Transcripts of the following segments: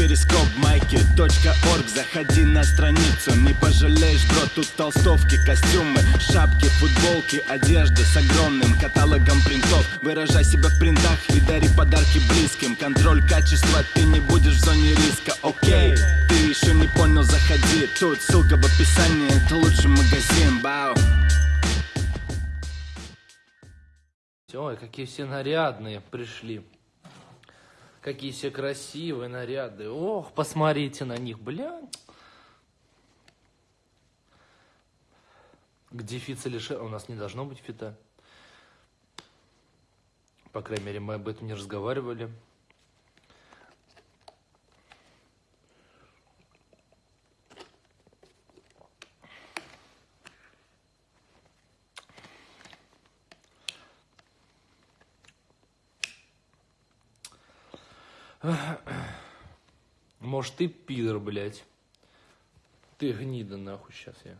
перископ майки .орг. Заходи на страницу, не пожалеешь, бро Тут толстовки, костюмы, шапки, футболки Одежда с огромным каталогом принтов. Выражай себя в принтах и дари подарки близким. Контроль качества, ты не будешь в зоне риска, окей Ты еще не понял, заходи. Тут ссылка в описании, это лучший магазин, бау. Ой, какие все нарядные пришли. Какие все красивые наряды. Ох, посмотрите на них, бля. Где feat с Алишер? У нас не должно быть feat а. По крайней мере, мы об этом не разговаривали. Может, ты пидор, блядь. Ты гнида, нахуй, сейчас я.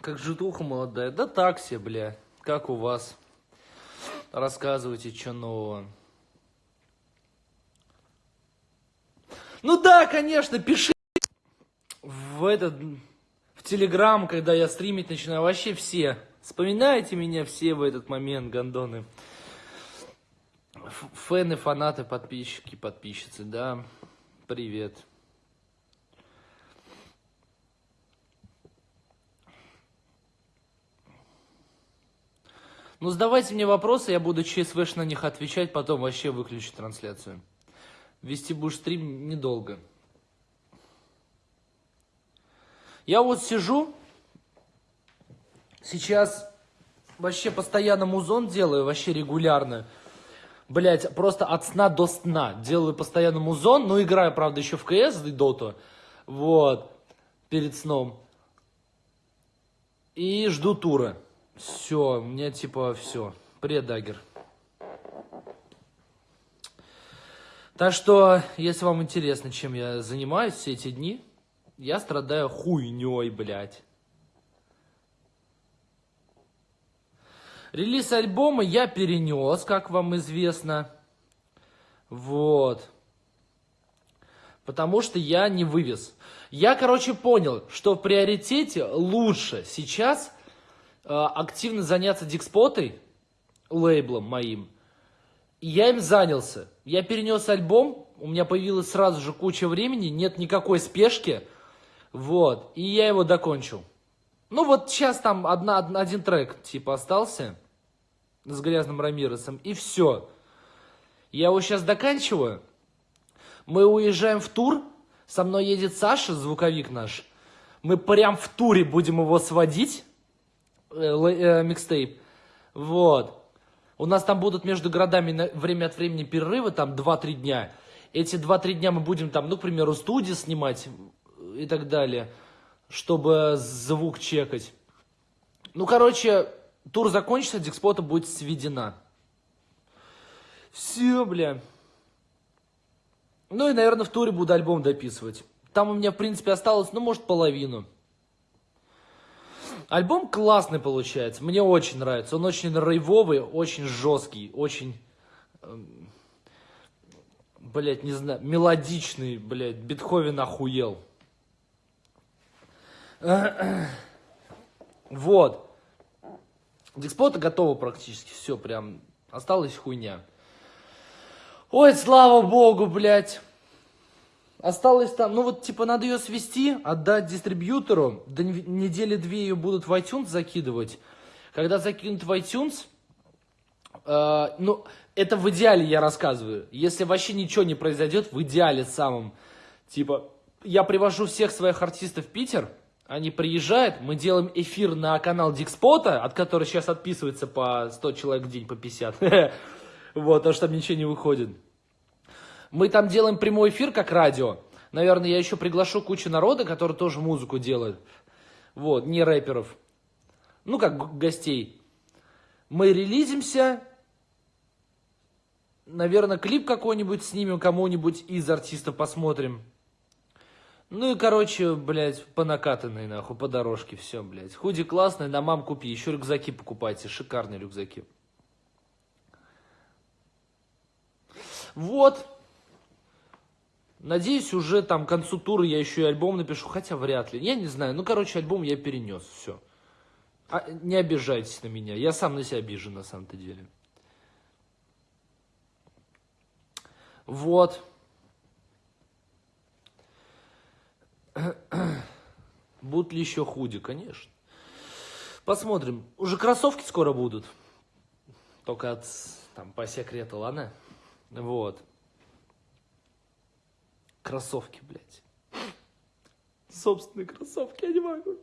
Как житуха молодая. Да так все, бля. Как у вас? Рассказывайте, что нового. Ну да, конечно, пиши в этот, в Телеграм, когда я стримить начинаю. Вообще все. Вспоминайте меня все в этот момент, гандоны. Фэны, фанаты, подписчики, подписчицы, да. Привет. Ну, задавайте мне вопросы, я буду ЧСВш на них отвечать, потом вообще выключу трансляцию. Вести будешь стрим недолго. Я вот сижу, сейчас вообще постоянно музон делаю, вообще регулярно. Блять, просто от сна до сна. Делаю постоянно музон, ну играю, правда, еще в КС и Доту. Вот, перед сном. И жду тура. Все, мне типа все. Привет, Дагер. Так что, если вам интересно, чем я занимаюсь все эти дни, я страдаю хуйней, блядь. Релиз альбома я перенес, как вам известно. Вот. Потому что я не вывез. Я, короче, понял, что в приоритете лучше сейчас э, активно заняться дикспотой, лейблом моим. И я им занялся. Я перенес альбом, у меня появилась сразу же куча времени, нет никакой спешки. Вот, и я его докончил. Ну вот сейчас там одна, один трек типа остался с грязным Рамиросом, и все. Я его сейчас доканчиваю. Мы уезжаем в тур, со мной едет Саша, звуковик наш. Мы прям в туре будем его сводить, э, э, микстейп. Вот. У нас там будут между городами время от времени перерывы, там 2-3 дня. Эти 2-3 дня мы будем там, ну, к примеру, студии снимать и так далее, чтобы звук чекать. Ну, короче, тур закончится, дикспота будет сведена. Все, бля. Ну и, наверное, в туре буду альбом дописывать. Там у меня, в принципе, осталось, ну, может, половину. Альбом классный получается, мне очень нравится. Он очень рейвовый, очень жесткий, очень, э, блядь, не знаю, мелодичный, блядь, Бетховен охуел. Вот. Дикспота готова практически, все, прям, осталась хуйня. Ой, слава богу, блядь. Осталось там, ну вот, типа, надо ее свести, отдать дистрибьютору. До недели две ее будут в iTunes закидывать. Когда закинут в iTunes, э, ну, это в идеале я рассказываю. Если вообще ничего не произойдет, в идеале самом. Типа, я привожу всех своих артистов в Питер, они приезжают, мы делаем эфир на канал Дикспота, от которого сейчас отписывается по 100 человек в день, по 50. Вот, потому что там ничего не выходит. Мы там делаем прямой эфир, как радио. Наверное, я еще приглашу кучу народа, который тоже музыку делает. Вот, не рэперов. Ну, как гостей. Мы релизимся. Наверное, клип какой-нибудь снимем, кому-нибудь из артистов посмотрим. Ну и, короче, блядь, по накатанной, нахуй, по дорожке, все, блядь. Худи классный, на мам купи, еще рюкзаки покупайте, шикарные рюкзаки. Вот. Надеюсь, уже там к концу тура я еще и альбом напишу, хотя вряд ли. Я не знаю. Ну, короче, альбом я перенес, все. А, не обижайтесь на меня. Я сам на себя обижен, на самом-то деле. Вот. Будут ли еще худи? Конечно. Посмотрим. Уже кроссовки скоро будут. Только от, там, по секрету, ладно? Вот. Кроссовки, блядь. Собственные кроссовки, я не могу.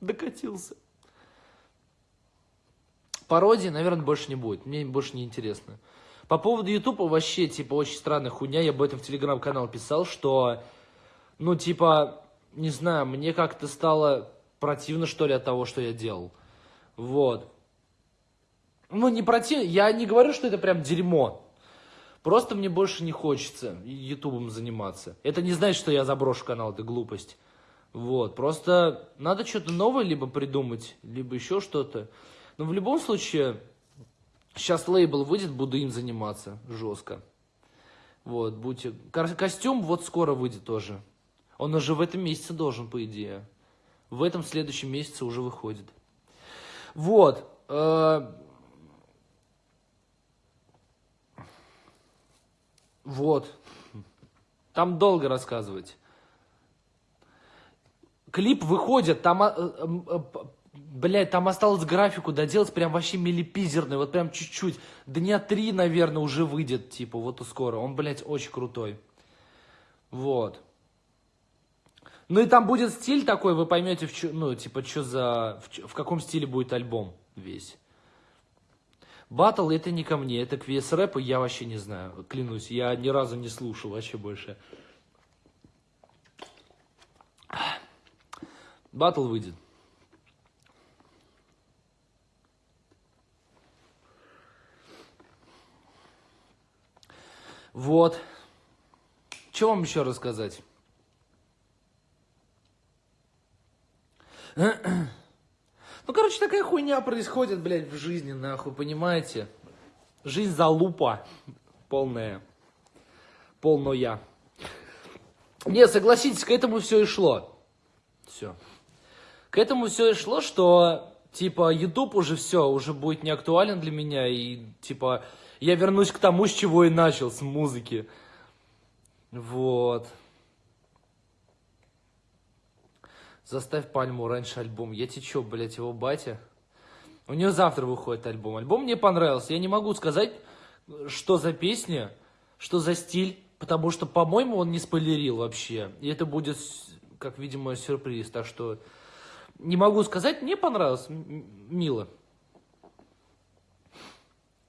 Докатился. Пародии, наверное, больше не будет. Мне больше не интересно. По поводу Ютуба вообще, типа, очень странная хуйня. Я об этом в телеграм-канал писал, что, ну, типа, не знаю, мне как-то стало противно, что ли, от того, что я делал. Вот. Ну, не противно, я не говорю, что это прям дерьмо. Просто мне больше не хочется ютубом заниматься. Это не значит, что я заброшу канал, это глупость. Вот, просто надо что-то новое либо придумать, либо еще что-то. Но в любом случае, сейчас лейбл выйдет, буду им заниматься жестко. Вот, будьте... Костюм вот скоро выйдет тоже. Он уже в этом месяце должен, по идее. В этом следующем месяце уже выходит. Вот. Э, вот. Там долго рассказывать. Клип выходит, там, э, э, блядь, там осталось графику доделать прям вообще милипизерный, вот прям чуть-чуть. Дня три, наверное, уже выйдет, типа, вот скоро. Он, блядь, очень крутой. Вот. Ну и там будет стиль такой, вы поймете, в чё, ну, типа, что за, в, в каком стиле будет альбом весь. Батл это не ко мне, это к VS рэпу я вообще не знаю, клянусь, я ни разу не слушал вообще больше. Батл выйдет. Вот. Что вам еще рассказать? Ну, короче, такая хуйня происходит, блядь, в жизни, нахуй, понимаете? Жизнь залупа полная. Полная. Не, согласитесь, к этому все и шло. Все. К этому все и шло, что, типа, YouTube уже все, уже будет не актуален для меня, и, типа, я вернусь к тому, с чего и начал, с музыки. Вот. Заставь Пальму раньше альбом. Я тебе чё, блядь, его батя? У нее завтра выходит альбом. Альбом мне понравился. Я не могу сказать, что за песня, что за стиль, потому что, по-моему, он не спойлерил вообще. И это будет, как видимо, сюрприз. Так что не могу сказать, мне понравилось, мило.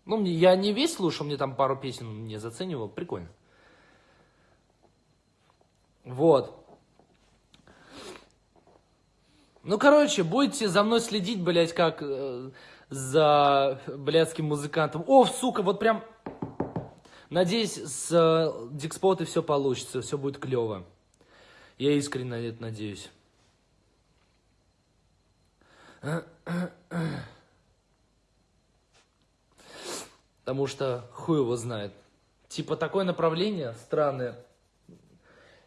Ну, я не весь слушал, мне там пару песен не заценивал, прикольно. Вот. Ну, короче, будете за мной следить, блядь, как э, за блядским музыкантом. О, сука, вот прям... Надеюсь, с э, Дикспотой все получится, все будет клево. Я искренне на это надеюсь. Потому что хуй его знает. Типа такое направление странное,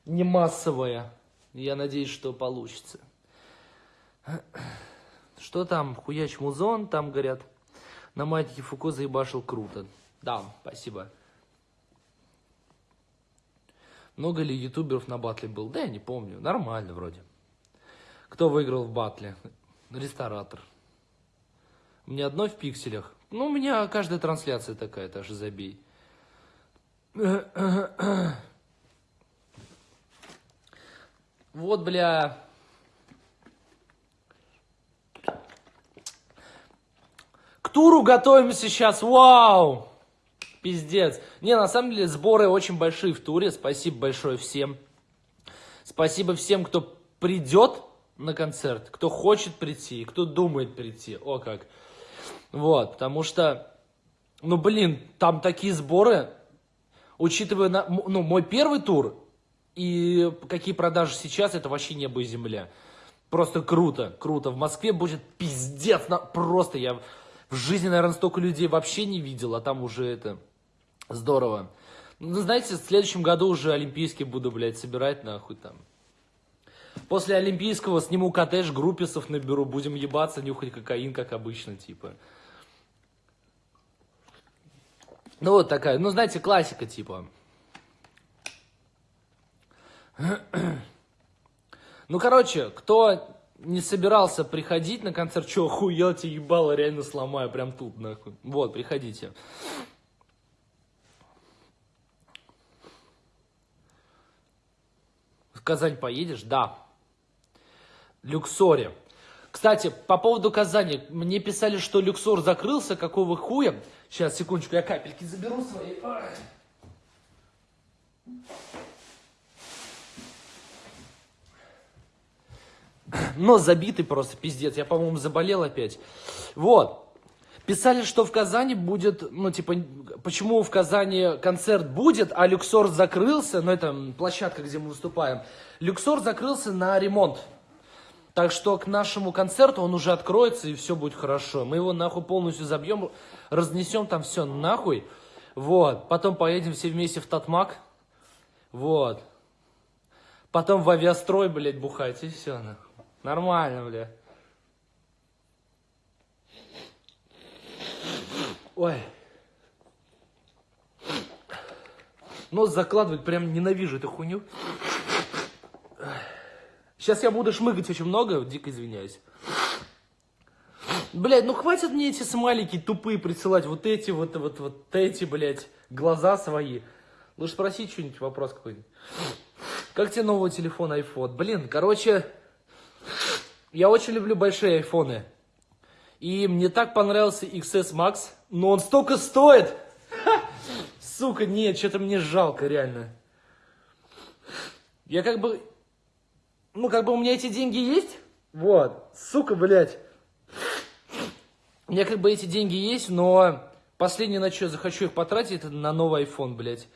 не массовое. Я надеюсь, что получится. Что там? Хуяч музон, там говорят. На матике Фуко заебашил круто. Да, спасибо. Много ли ютуберов на батле был? Да, я не помню. Нормально вроде. Кто выиграл в батле? Ресторатор. У меня одно в пикселях. Ну, у меня каждая трансляция такая, даже забей. Вот, бля, туру готовимся сейчас, вау! Пиздец. Не, на самом деле сборы очень большие в туре. Спасибо большое всем. Спасибо всем, кто придет на концерт, кто хочет прийти, кто думает прийти. О как. Вот, потому что, ну блин, там такие сборы, учитывая, на, ну, мой первый тур и какие продажи сейчас, это вообще небо и земля. Просто круто, круто. В Москве будет пиздец, на, просто я в жизни, наверное, столько людей вообще не видел, а там уже это здорово. Ну, знаете, в следующем году уже олимпийский буду, блядь, собирать, нахуй, там. После олимпийского сниму коттедж, групписов наберу, будем ебаться, нюхать кокаин, как обычно, типа. Ну, вот такая, ну, знаете, классика, типа. Ну, короче, кто не собирался приходить на концерт, что, охуел, тебе ебало, реально сломаю, прям тут, нахуй. Вот, приходите. В Казань поедешь? Да. Люксоре. Кстати, по поводу Казани, мне писали, что Люксор закрылся, какого хуя? Сейчас, секундочку, я капельки заберу свои. Нос забитый просто, пиздец. Я, по-моему, заболел опять. Вот. Писали, что в Казани будет, ну, типа, почему в Казани концерт будет, а Люксор закрылся, ну, это площадка, где мы выступаем. Люксор закрылся на ремонт. Так что к нашему концерту он уже откроется, и все будет хорошо. Мы его, нахуй, полностью забьем, разнесем там все нахуй. Вот. Потом поедем все вместе в Татмак. Вот. Потом в авиастрой, блядь, бухать, и все, нахуй. Нормально, бля. Ой. Нос закладывать прям ненавижу эту хуйню. Сейчас я буду шмыгать очень много, дико извиняюсь. Блядь, ну хватит мне эти смайлики тупые присылать, вот эти, вот, вот, вот эти, блядь, глаза свои. Лучше спросить что-нибудь, вопрос какой-нибудь. Как тебе новый телефон iPhone? Блин, короче, я очень люблю большие айфоны. И мне так понравился XS Max, но он столько стоит. Сука, нет, что-то мне жалко, реально. Я как бы... Ну, как бы у меня эти деньги есть. Вот. Сука, блядь. У меня как бы эти деньги есть, но последнее, на что я захочу их потратить, это на новый iPhone, блядь.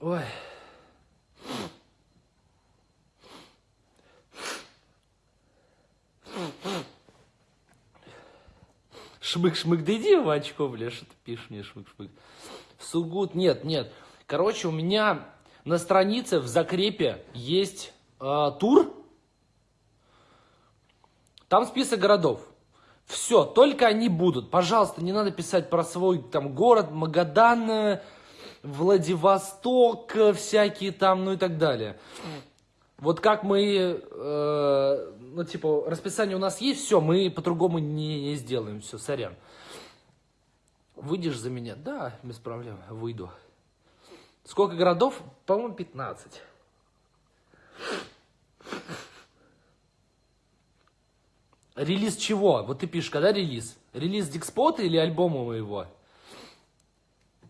Ой. Шмык-шмык, да иди в очко, бля, что ты пишешь мне шмык-шмык. Сугут, нет, нет. Короче, у меня на странице в закрепе есть э, тур. Там список городов. Все, только они будут. Пожалуйста, не надо писать про свой там город, Магадан, Владивосток, всякие там, ну и так далее. Вот как мы, э, ну типа, расписание у нас есть, все, мы по-другому не, не сделаем, все, сорян. Выйдешь за меня? Да, без проблем, выйду. Сколько городов? По-моему, 15. Релиз чего? Вот ты пишешь, когда релиз? Релиз Дикспота или альбома моего?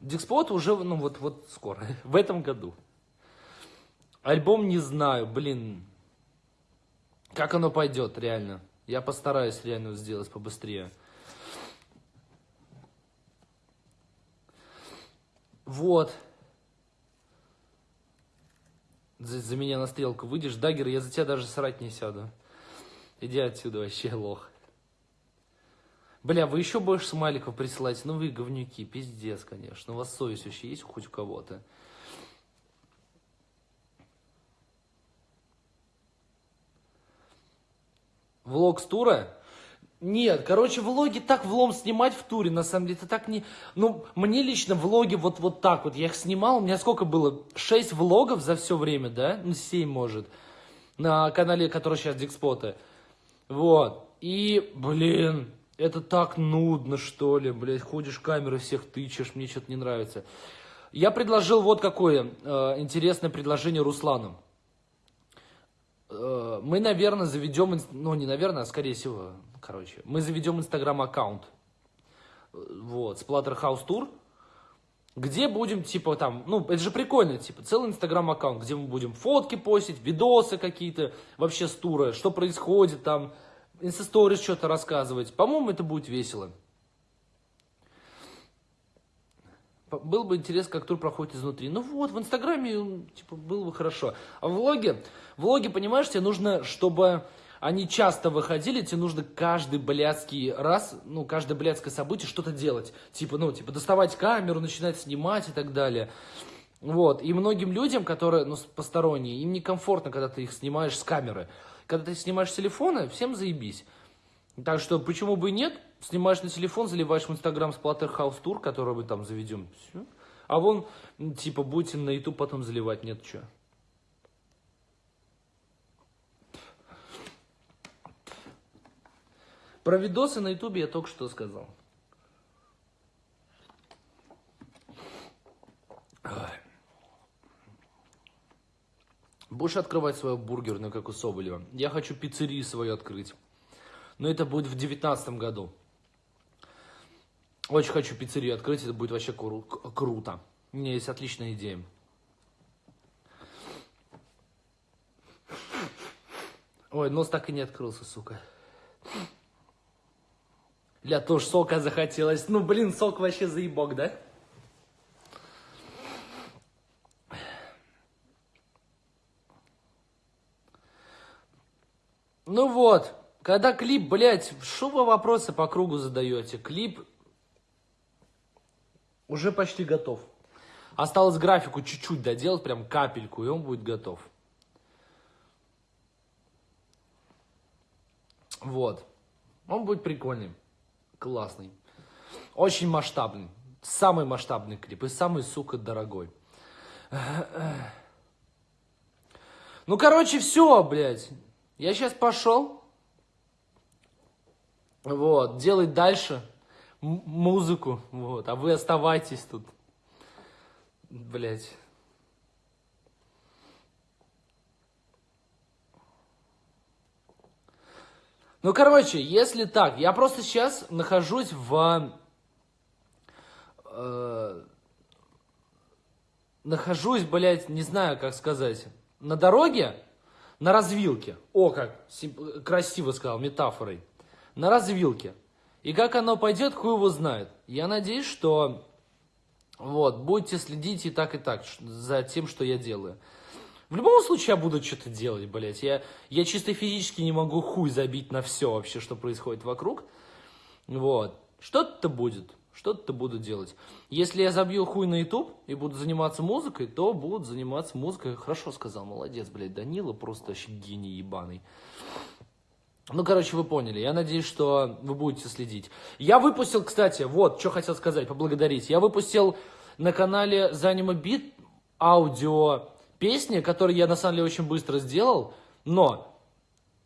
Дикспот уже, ну вот, вот скоро, в этом году. Альбом не знаю, блин, как оно пойдет, реально. Я постараюсь реально сделать побыстрее. Вот. За, за меня на стрелку выйдешь, Дагер, я за тебя даже срать не сяду. Иди отсюда вообще, лох. Бля, вы еще больше смайликов присылаете? Ну вы говнюки, пиздец, конечно. У вас совесть вообще есть хоть у кого-то? Влог с тура? Нет, короче, влоги так влом снимать в туре, на самом деле, это так не... Ну, мне лично влоги вот, вот так вот, я их снимал, у меня сколько было? Шесть влогов за все время, да? Ну, семь, может, на канале, который сейчас Дикспота. Вот, и, блин, это так нудно, что ли, блядь, ходишь камеры всех тычешь, мне что-то не нравится. Я предложил вот какое э, интересное предложение Руслану. Э, мы, наверное, заведем, ну не наверное, а скорее всего, короче, мы заведем инстаграм-аккаунт, вот, Splatterhouse Tour, где будем, типа, там, ну, это же прикольно, типа, целый инстаграм-аккаунт, где мы будем фотки постить, видосы какие-то, вообще с тура, что происходит там, инстасторис что-то рассказывать. По-моему, это будет весело. Был бы интерес, как тур проходит изнутри. Ну вот, в Инстаграме, типа, было бы хорошо. А в влоге, в влоге, понимаешь, тебе нужно, чтобы они часто выходили, тебе нужно каждый блядский раз, ну, каждое блядское событие что-то делать. Типа, ну, типа, доставать камеру, начинать снимать и так далее. Вот, и многим людям, которые, ну, посторонние, им некомфортно, когда ты их снимаешь с камеры. Когда ты снимаешь с телефона, всем заебись. Так что, почему бы и нет, снимаешь на телефон, заливаешь в Инстаграм Splatterhouse Tour, который мы там заведем, все. А вон, типа, будете на YouTube потом заливать, нет, что. Про видосы на ютубе я только что сказал. Будешь открывать свою бургерную, как у Соболева? Я хочу пиццерию свою открыть. Но это будет в девятнадцатом году. Очень хочу пиццерию открыть, это будет вообще кру круто. У меня есть отличная идея. Ой, нос так и не открылся, сука. Для тоже сока захотелось. Ну, блин, сок вообще заебок, да? Ну вот, когда клип, блядь, что вы вопросы по кругу задаете? Клип уже почти готов. Осталось графику чуть-чуть доделать, прям капельку, и он будет готов. Вот. Он будет прикольный. Классный. Очень масштабный. Самый масштабный клип и самый, сука, дорогой. Ну, короче, все, блядь. Я сейчас пошел. Вот, делать дальше музыку. Вот, а вы оставайтесь тут. Блядь. Ну, короче, если так, я просто сейчас нахожусь в... Э, нахожусь, блядь, не знаю, как сказать, на дороге, на развилке. О, как красиво сказал, метафорой. На развилке. И как оно пойдет, хуй его знает. Я надеюсь, что вот, будете следить и так, и так за тем, что я делаю. В любом случае я буду что-то делать, блядь. Я, я чисто физически не могу хуй забить на все вообще, что происходит вокруг. Вот. Что-то будет. Что-то буду делать. Если я забью хуй на YouTube и буду заниматься музыкой, то буду заниматься музыкой. Хорошо сказал, молодец, блядь, Данила, просто вообще гений ебаный. Ну, короче, вы поняли. Я надеюсь, что вы будете следить. Я выпустил, кстати, вот, что хотел сказать, поблагодарить. Я выпустил на канале Zanima Beat аудио песни, которую я на самом деле очень быстро сделал, но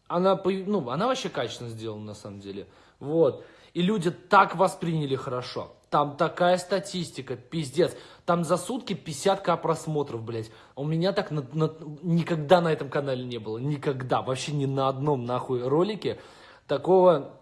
она, ну, она вообще качественно сделана на самом деле. Вот. И люди так восприняли хорошо. Там такая статистика, пиздец. Там за сутки 50к просмотров, блядь. У меня так на, на, никогда на этом канале не было. Никогда. Вообще ни на одном нахуй ролике такого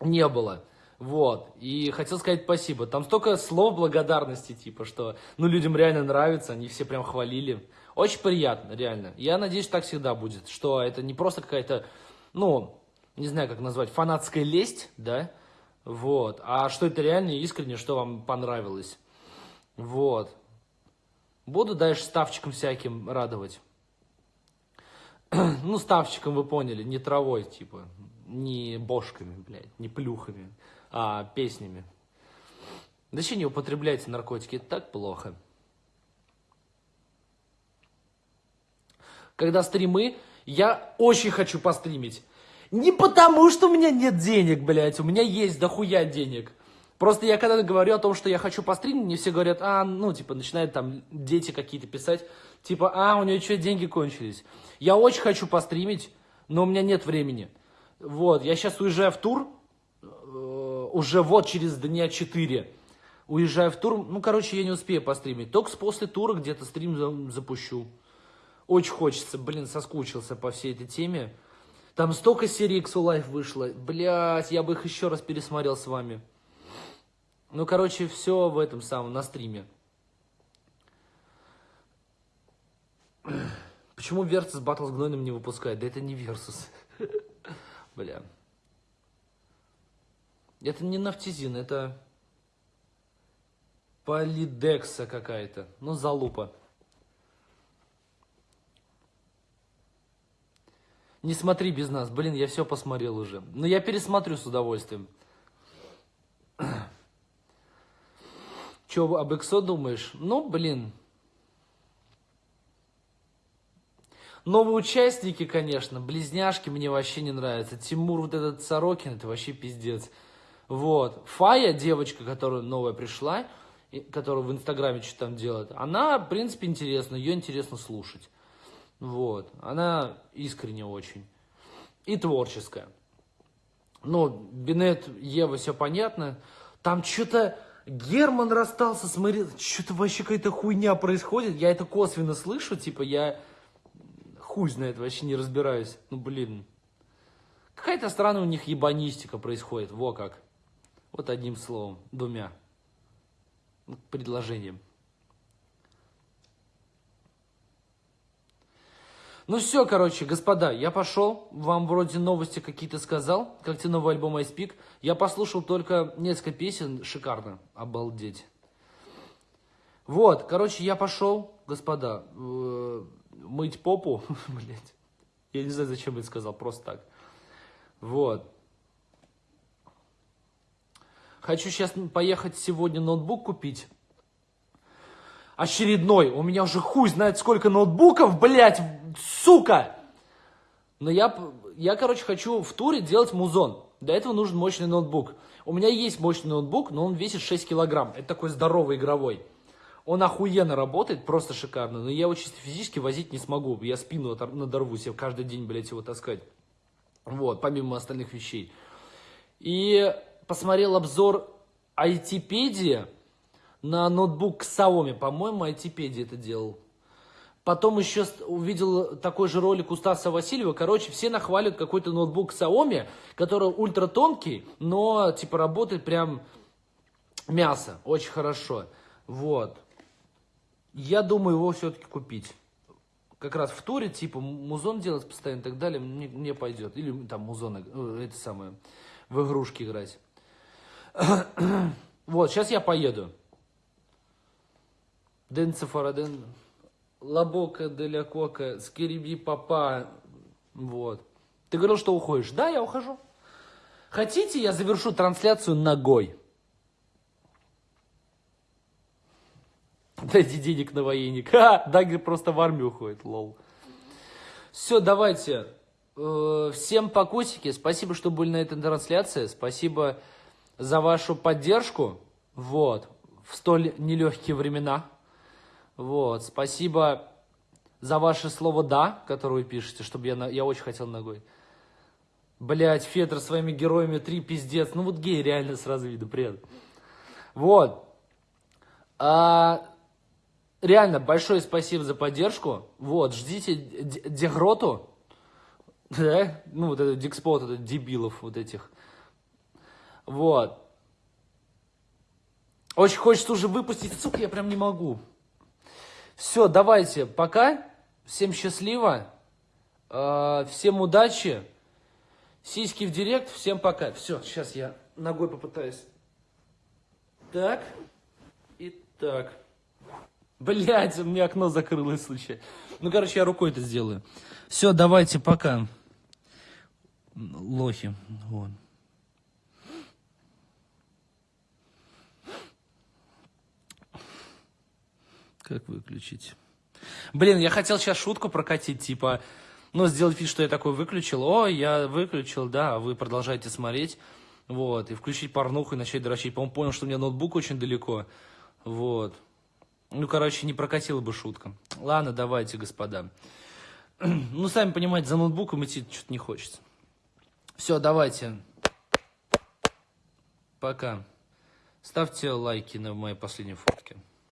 не было. Вот. И хотел сказать спасибо. Там столько слов благодарности, типа, что, ну, людям реально нравится, они все прям хвалили. Очень приятно, реально. Я надеюсь, так всегда будет, что это не просто какая-то, ну, не знаю, как назвать, фанатская лесть, да, вот, а что это реально искренне, что вам понравилось. Вот. Буду дальше ставчиком всяким радовать. ну, ставчиком вы поняли, не травой, типа, не бошками, блядь, не плюхами, а песнями. Зачем не употребляйте наркотики, это так плохо. когда стримы, я очень хочу постримить. Не потому, что у меня нет денег, блядь, у меня есть дохуя денег. Просто я когда говорю о том, что я хочу постримить, мне все говорят, а, ну, типа, начинают там дети какие-то писать, типа, а, у нее что, деньги кончились. Я очень хочу постримить, но у меня нет времени. Вот, я сейчас уезжаю в тур, э, уже вот через дня 4 уезжаю в тур, ну, короче, я не успею постримить. Только после тура где-то стрим запущу. Очень хочется, блин, соскучился по всей этой теме. Там столько серий XO Life вышло. Блять, я бы их еще раз пересмотрел с вами. Ну, короче, все в этом самом, на стриме. Почему Versus Battle с Гнойным не выпускает? Да это не Versus. Бля. Это не нафтизин, это полидекса какая-то. Ну, залупа. Не смотри без нас. Блин, я все посмотрел уже. Но я пересмотрю с удовольствием. Че об Эксо думаешь? Ну, блин. Новые участники, конечно, близняшки мне вообще не нравятся. Тимур вот этот Сорокин, это вообще пиздец. Вот. Фая, девочка, которая новая пришла, которая в Инстаграме что-то там делает, она, в принципе, интересна, ее интересно слушать. Вот. Она искренне очень. И творческая. Ну, Бинет, Ева, все понятно. Там что-то Герман расстался с Мари... Что-то вообще какая-то хуйня происходит. Я это косвенно слышу, типа я хуй знает, вообще не разбираюсь. Ну, блин. Какая-то странная у них ебанистика происходит. Во как. Вот одним словом, двумя предложением. Ну все, короче, господа, я пошел, вам вроде новости какие-то сказал, как тебе новый альбом I Speak. Я послушал только несколько песен, шикарно, обалдеть. Вот, короче, я пошел, господа, э, мыть попу, блять. Я не знаю, зачем я сказал, просто так. Вот. Хочу сейчас поехать сегодня ноутбук купить. Очередной. У меня уже хуй знает сколько ноутбуков, блядь, сука. Но я, я, короче, хочу в туре делать музон. Для этого нужен мощный ноутбук. У меня есть мощный ноутбук, но он весит 6 килограмм. Это такой здоровый игровой. Он охуенно работает, просто шикарно. Но я его чисто физически возить не смогу. Я спину надорву себе каждый день, блядь, его таскать. Вот, помимо остальных вещей. И посмотрел обзор айтипедия на ноутбук Xiaomi. По-моему, айтипедия это делал. Потом еще увидел такой же ролик у Стаса Васильева. Короче, все нахваливают какой-то ноутбук Xiaomi, который ультра тонкий, но типа работает прям мясо. Очень хорошо. Вот. Я думаю его все-таки купить. Как раз в туре, типа, музон делать постоянно и так далее, мне, мне пойдет. Или там музон, э, это самое, в игрушки играть. Вот, сейчас я поеду. Ден Цифараден, Лабока, Деля Кока, Скириби Папа. Вот. Ты говорил, что уходишь. Да, я ухожу. Хотите, я завершу трансляцию ногой? Дайте денег на военник. А, Дагер просто в армию уходит, lol. Все, давайте. Э, всем покусики. Спасибо, что были на этой трансляции. Спасибо за вашу поддержку, вот, в столь нелегкие времена. Вот, спасибо за ваше слово «да», которое вы пишете, чтобы я, на... я очень хотел ногой. Блять, Федор своими героями три пиздец. Ну вот гей реально сразу видно, привет. Вот. А, реально, большое спасибо за поддержку. Вот, ждите Дегроту. Да? Ну, вот этот Дикспот, этот дебилов вот этих. Вот. Очень хочется уже выпустить, сука, я прям не могу. Все, давайте, пока. Всем счастливо. Э, всем удачи. Сиськи в директ. Всем пока. Все, сейчас я ногой попытаюсь. Так. И так. Блять, у меня окно закрылось случайно. Ну, короче, я рукой это сделаю. Все, давайте, пока. Лохи. Вот. Как выключить? Блин, я хотел сейчас шутку прокатить, типа, ну, сделать вид, что я такой выключил. О, я выключил, да, а вы продолжаете смотреть. Вот, и включить порнуху и начать дрочить. По-моему, понял, что у меня ноутбук очень далеко. Вот. Ну, короче, не прокатила бы шутка. Ладно, давайте, господа. Ну, сами понимаете, за ноутбуком идти что-то не хочется. Все, давайте. Пока. Ставьте лайки на моей последней фото.